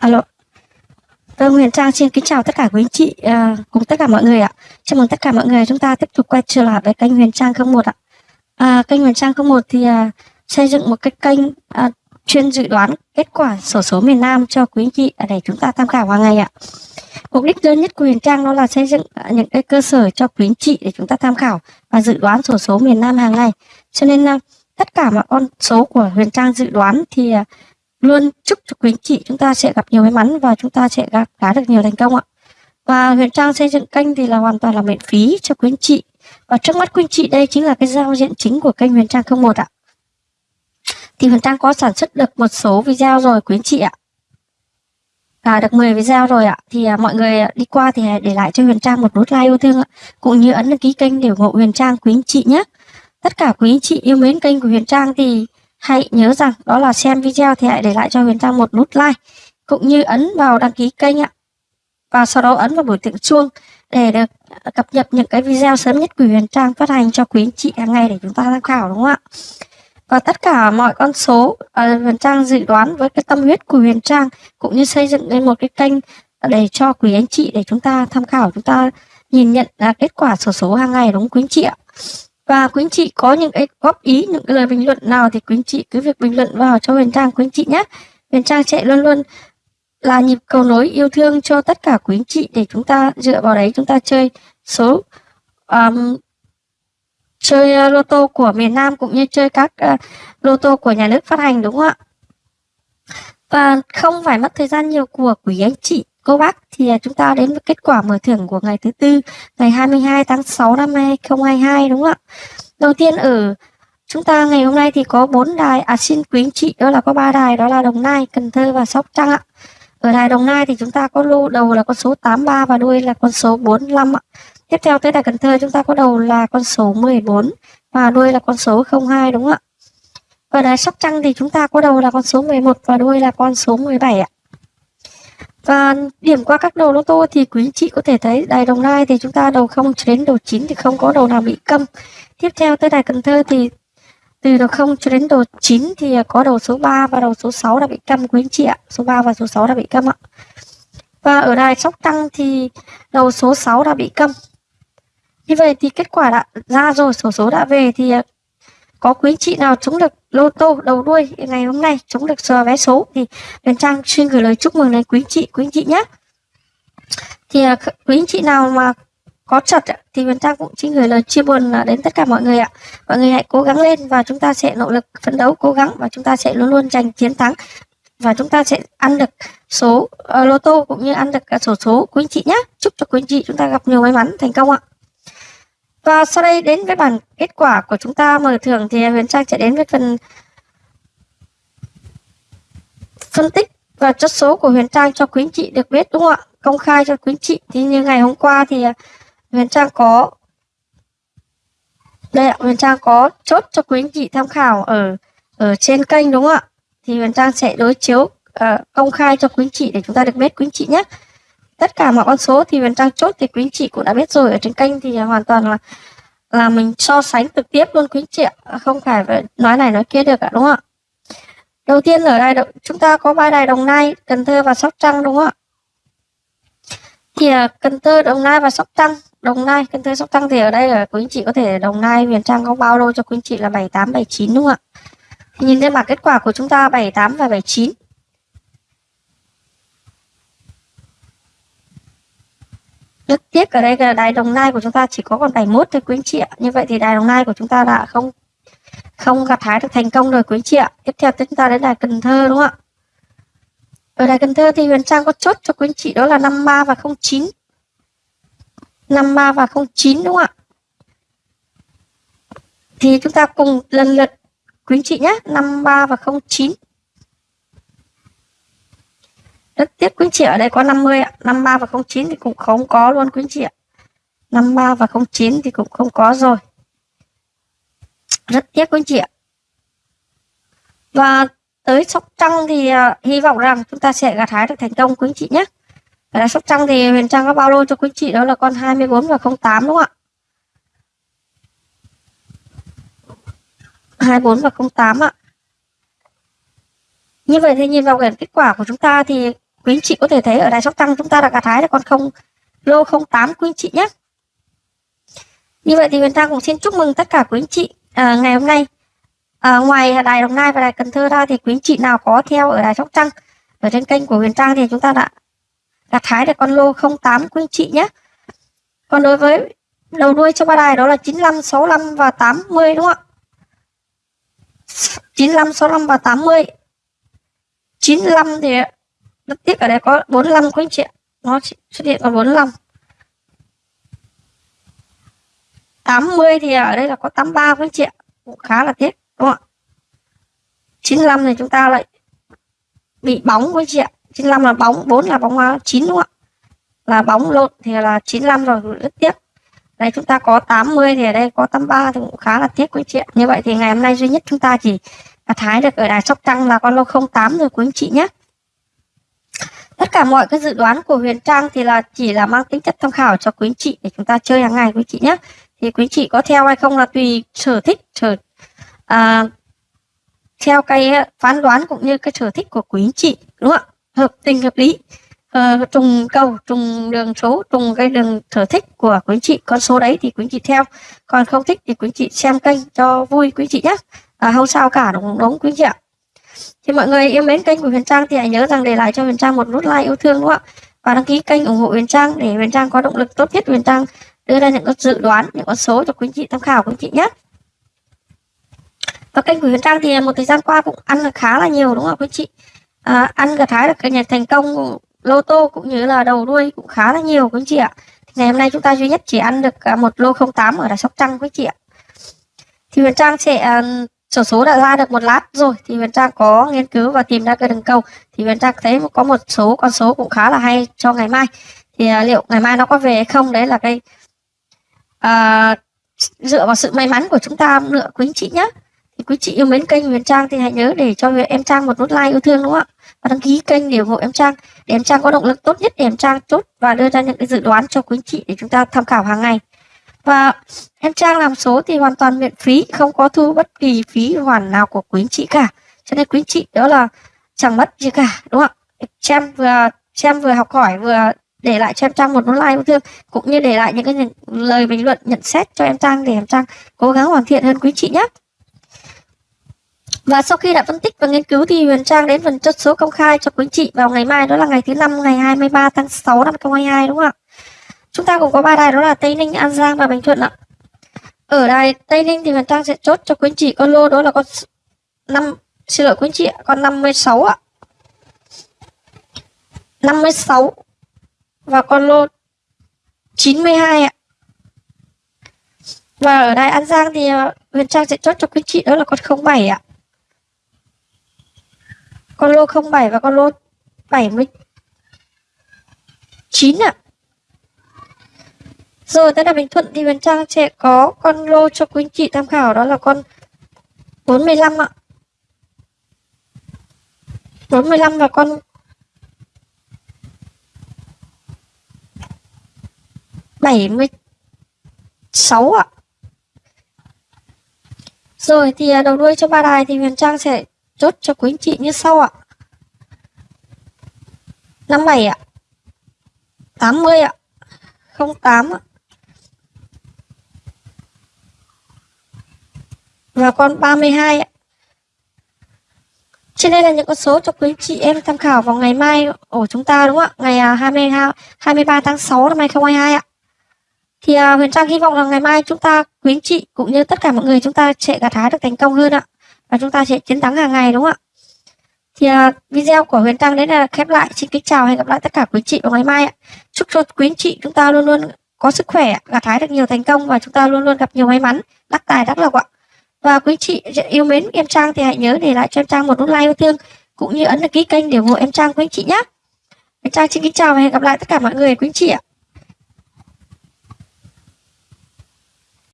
Alo. Vâng, Huyền Trang xin kính chào tất cả quý anh chị à, cùng tất cả mọi người ạ. Chào mừng tất cả mọi người chúng ta tiếp tục quay trở lại với kênh Huyền Trang 01 ạ. À, kênh Huyền Trang 01 thì à, xây dựng một cái kênh à, chuyên dự đoán kết quả sổ số miền Nam cho quý anh chị để chúng ta tham khảo hàng ngày ạ. Mục đích lớn nhất của Huyền Trang đó là xây dựng à, những cái cơ sở cho quý anh chị để chúng ta tham khảo và dự đoán sổ số miền Nam hàng ngày. Cho nên à, tất cả mọi con số của Huyền Trang dự đoán thì à, luôn chúc cho quý anh chị chúng ta sẽ gặp nhiều may mắn và chúng ta sẽ gặt khá được nhiều thành công ạ. Và Huyền Trang xây dựng kênh thì là hoàn toàn là miễn phí cho quý anh chị. Và trước mắt quý anh chị đây chính là cái giao diện chính của kênh Huyền Trang 01 ạ. Thì Huyền Trang có sản xuất được một số video rồi quý anh chị ạ. À, được 10 video rồi ạ. Thì à, mọi người à, đi qua thì để lại cho Huyền Trang một nút like yêu thương ạ. Cũng như ấn đăng ký kênh để ủng hộ Huyền Trang quý anh chị nhé. Tất cả quý anh chị yêu mến kênh của Huyền Trang thì Hãy nhớ rằng đó là xem video thì hãy để lại cho Huyền Trang một nút like cũng như ấn vào đăng ký kênh ạ. Và sau đó ấn vào biểu tượng chuông để được à, cập nhật những cái video sớm nhất của Huyền Trang phát hành cho quý anh chị hàng ngày để chúng ta tham khảo đúng không ạ? Và tất cả mọi con số uh, Huyền Trang dự đoán với cái tâm huyết của Huyền Trang cũng như xây dựng lên một cái kênh để cho quý anh chị để chúng ta tham khảo chúng ta nhìn nhận uh, kết quả sổ số hàng ngày đúng quý anh chị ạ. Và quý anh chị có những cái góp ý, những cái lời bình luận nào thì quý anh chị cứ việc bình luận vào cho Huyền Trang quý anh chị nhé. Huyền Trang sẽ luôn luôn là nhịp cầu nối yêu thương cho tất cả quý anh chị để chúng ta dựa vào đấy chúng ta chơi số um, chơi uh, lô tô của miền Nam cũng như chơi các uh, lô tô của nhà nước phát hành đúng không ạ? Và không phải mất thời gian nhiều của quý anh chị cô bác thì à, chúng ta đến với kết quả mở thưởng của ngày thứ tư ngày 22 tháng 6 năm 2022 đúng không ạ? Đầu tiên ở chúng ta ngày hôm nay thì có bốn đài à xin quý anh chị đó là có ba đài đó là Đồng Nai, Cần Thơ và Sóc Trăng ạ. Ở đài Đồng Nai thì chúng ta có lô đầu là con số 83 và đuôi là con số 45 ạ. Tiếp theo tới đài Cần Thơ chúng ta có đầu là con số 14 và đuôi là con số 02 đúng không ạ? Ở đài Sóc Trăng thì chúng ta có đầu là con số 11 và đuôi là con số 17 ạ. Và điểm qua các đầu lô tô thì quý anh chị có thể thấy đài Đồng Nai thì chúng ta đầu 0 cho đến đầu 9 thì không có đầu nào bị câm. Tiếp theo tới đài Cần Thơ thì từ đầu 0 cho đến đầu 9 thì có đầu số 3 và đầu số 6 đã bị câm quý anh chị ạ. Số 3 và số 6 đã bị câm ạ. Và ở đài Sóc Trăng thì đầu số 6 đã bị câm. Như vậy thì kết quả đã ra rồi, số số đã về thì có quý chị nào trúng được lô tô đầu đuôi ngày hôm nay trúng được sờ vé số thì Huyền Trang xin gửi lời chúc mừng đến quý chị quý chị nhé. Thì à, quý chị nào mà có chật thì Huyền Trang cũng xin gửi lời chia buồn à, đến tất cả mọi người ạ. Mọi người hãy cố gắng lên và chúng ta sẽ nỗ lực phấn đấu cố gắng và chúng ta sẽ luôn luôn giành chiến thắng và chúng ta sẽ ăn được số uh, lô tô cũng như ăn được cả sổ số quý chị nhé. Chúc cho quý chị chúng ta gặp nhiều may mắn thành công ạ và sau đây đến với bản kết quả của chúng ta mở thưởng thì Huyền Trang sẽ đến với phần phân tích và chất số của Huyền Trang cho quý anh chị được biết đúng không ạ? Công khai cho quý anh chị. Thì như ngày hôm qua thì à, Huyền Trang có đây ạ, Huyền Trang có chốt cho quý anh chị tham khảo ở ở trên kênh đúng không ạ? Thì Huyền Trang sẽ đối chiếu uh, công khai cho quý anh chị để chúng ta được biết quý anh chị nhé tất cả mọi con số thì mình Trang chốt thì quý anh chị cũng đã biết rồi. Ở trên kênh thì hoàn toàn là là mình so sánh trực tiếp luôn quý anh chị ạ. Không phải nói này nói kia được ạ, đúng không ạ? Đầu tiên ở đây chúng ta có ba đài Đồng Nai, Cần Thơ và Sóc Trăng, đúng không ạ? Thì à, Cần Thơ, Đồng Nai và Sóc Trăng. Đồng Nai, Cần Thơ, Sóc Trăng thì ở đây là quý anh chị có thể Đồng Nai miền Trang có bao đô cho quý anh chị là 78 79 đúng không ạ? Thì nhìn trên bảng kết quả của chúng ta 78 và 79 rất tiếc ở đây là đài Đồng Nai của chúng ta chỉ có còn 71 thôi quý anh chị ạ. Như vậy thì đài Đồng Nai của chúng ta đã không không gặt hái được thành công rồi quý anh chị ạ. Tiếp theo chúng ta đến đài Cần Thơ đúng không ạ? Ở đài Cần Thơ thì Huyền Trang có chốt cho quý anh chị đó là 53 và 09. 53 và 09 đúng không ạ? Thì chúng ta cùng lần lượt quý anh chị nhé, 53 và 09 rất tiếc quý chị ở đây có 50 ạ. 53 và 09 thì cũng không có luôn quý chị ạ. 53 và 09 thì cũng không có rồi. Rất tiếc quý chị ạ. Và tới Sóc Trăng thì uh, hy vọng rằng chúng ta sẽ gặt hái được thành công quý chị nhé. Ở Sóc Trăng thì Huyền Trang có bao lô cho quý chị đó là con 24 và 08 đúng không ạ? 24 và 08 ạ. Như vậy thì nhìn vào kết quả của chúng ta thì quý anh chị có thể thấy ở đài sóc tăng chúng ta đã gặt hái được con không lô 08 quý anh chị nhé. Như vậy thì Huyền Trang cũng xin chúc mừng tất cả quý anh chị à, ngày hôm nay. À, ngoài đài Đồng Nai và đài Cần Thơ ra thì quý anh chị nào có theo ở đài Sóc Trăng ở trên kênh của Huyền Trang thì chúng ta đã gặt hái được con lô 08 quý anh chị nhé. Còn đối với đầu đuôi cho ba đài đó là 95, 65 và 80 đúng không ạ? 95, 65 và 80 95 thì rất tiếc ở đây có 45 quý anh chị nó chỉ xuất hiện còn 45 80 thì ở đây là có 83 quý anh chị cũng khá là tiếc, đúng không ạ? 95 thì chúng ta lại bị bóng quý anh chị ạ. 95 là bóng 4 là bóng à, 9 đúng không ạ? Là bóng lộn thì là 95 rồi, rất tiếc. Đây, chúng ta có 80 thì ở đây có 83 thì cũng khá là tiếc quý anh chị ạ. như vậy thì ngày hôm nay duy nhất chúng ta chỉ thái được ở đài sóc trăng là con lô 08 rồi quý anh chị nhé tất cả mọi cái dự đoán của Huyền Trang thì là chỉ là mang tính chất tham khảo cho quý anh chị để chúng ta chơi hàng ngày quý anh chị nhé. Thì quý anh chị có theo hay không là tùy sở thích sở à, theo cái ờ, phán đoán cũng như cái sở thích của quý anh chị đúng không ạ? Hợp tình hợp lý. À, trùng cầu trùng đường số trùng cái đường sở thích của quý anh chị. Con số đấy thì quý anh chị theo. Còn không thích thì quý anh chị xem kênh cho vui quý anh chị nhé. À, không sao cả đúng đúng quý anh chị ạ thì mọi người yêu mến kênh của Huyền Trang thì hãy nhớ rằng để lại cho Huyền Trang một nút like yêu thương đúng không ạ? Và đăng ký kênh ủng hộ Huyền Trang để Huyền Trang có động lực tốt nhất. Huyền Trang đưa ra những con dự đoán những con số cho quý anh chị tham khảo quý anh chị nhé. Và kênh của Huyền Trang thì một thời gian qua cũng ăn được khá là nhiều đúng không quý anh chị? À, ăn gặt hái được cái nhà thành công lô tô cũng như là đầu đuôi cũng khá là nhiều quý anh chị ạ. Thì ngày hôm nay chúng ta duy nhất chỉ ăn được à, một lô 08 ở đà Sóc Trăng quý anh chị ạ. Thì Huyền Trang sẽ à, sổ số đã ra được một lát rồi thì Huyền Trang có nghiên cứu và tìm ra cái đường cầu. Thì Huyền Trang thấy có một số con số cũng khá là hay cho ngày mai. Thì uh, liệu ngày mai nó có về hay không? Đấy là cái uh, dựa vào sự may mắn của chúng ta nữa quý anh chị nhé thì quý chị yêu mến kênh Huyền Trang thì hãy nhớ để cho em Trang một nút like yêu thương đúng không ạ? Và đăng ký kênh để ủng hộ em Trang. Để em Trang có động lực tốt nhất để em Trang chốt và đưa ra những cái dự đoán cho quý anh chị để chúng ta tham khảo hàng ngày và em Trang làm số thì hoàn toàn miễn phí, không có thu bất kỳ phí hoàn nào của quý anh chị cả. Cho nên quý anh chị đó là chẳng mất gì cả, đúng không ạ? Xem vừa xem vừa học hỏi, vừa để lại cho em Trang một nút like yêu thương, cũng như để lại những cái những lời bình luận, nhận xét cho em Trang để em Trang cố gắng hoàn thiện hơn quý chị nhé. Và sau khi đã phân tích và nghiên cứu thì Huyền Trang đến phần chốt số công khai cho quý chị vào ngày mai, đó là ngày thứ năm, ngày 23 tháng 6 năm 2022 đúng không ạ? Chúng ta cũng có ba đài đó là Tây Ninh, An Giang và Bình Thuận ạ. Ở đài Tây Ninh thì Huyền Trang sẽ chốt cho quý chị con lô đó là con năm xin lỗi quý chị ạ, con 56 ạ. 56 và con lô 92 ạ. Và ở đài An Giang thì ờ, Huyền Trang sẽ chốt cho quý chị đó là con 07 ạ con lô 07 và con lô 79 ạ. Rồi tới là Bình Thuận thì Huyền Trang sẽ có con lô cho quý anh chị tham khảo, đó là con 45 ạ. 45 và con bảy mươi sáu ạ. Rồi, thì à, đầu đuôi cho ba đài thì Huyền Trang sẽ chốt cho quý anh chị như sau ạ. 57 ạ. 80 ạ. 08 ạ. Và con 32 ạ. Trên đây là những con số cho quý chị em tham khảo vào ngày mai của chúng ta đúng không ạ? Ngày à, 22, 23 tháng 6 năm 2022 ạ. Thì uh, Huyền Trang hy vọng là ngày mai chúng ta, quý anh chị cũng như tất cả mọi người chúng ta sẽ gặt hái được thành công hơn ạ và chúng ta sẽ chiến thắng hàng ngày đúng không ạ thì uh, video của Huyền Trang đến là khép lại xin kính chào và hẹn gặp lại tất cả quý chị vào ngày mai ạ chúc cho quý anh chị chúng ta luôn luôn có sức khỏe gặt hái được nhiều thành công và chúng ta luôn luôn gặp nhiều may mắn đắc tài đắc lộc ạ và quý chị yêu mến em Trang thì hãy nhớ để lại cho em Trang một nút like yêu thương, cũng như ấn đăng ký kênh để ủng hộ em Trang, quý anh chị nhé em Trang xin kính chào và hẹn gặp lại tất cả mọi người, quý anh chị ạ.